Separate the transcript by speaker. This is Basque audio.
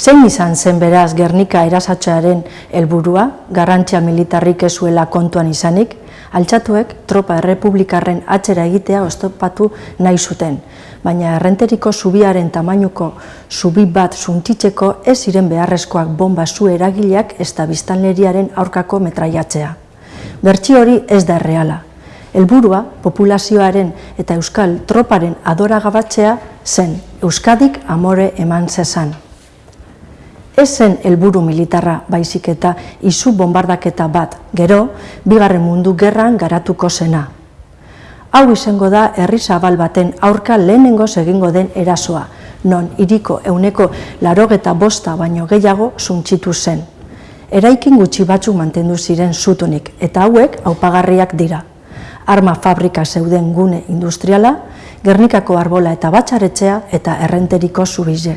Speaker 1: Zein izan zen beraz Gernika erasatxearen helburua, garrantzia militarrik ezuela kontuan izanik, altxatuek tropa errepublikarren atxera egitea oztopatu nahi zuten, baina errenteriko zubiaren tamainuko zubi bat suntitzeko ez ziren beharrezkoak bomba zu eragileak ez da biztanleriaren aurkako metraiatzea. Bertsi hori ez da erreala. Helburua populazioaren eta euskal troparen adoragabatzea zen Euskadik amore eman zezan ez zen helburu militarra baizik eta izu bombardaketa bat, gero, bigarren mundu gerran garatuko zena. Hau izango da herri zabal baten aurka lehenengo egingo den erasoa, non iriko euneko larogeta bosta baino gehiago zuntxitu zen. Eraikin gutxi batzuk mantendu ziren zutunik, eta hauek aupagarriak dira. Arma fabrika zeuden gune industriala, Gernikako arbola eta batxaretzea eta errenteriko zubize.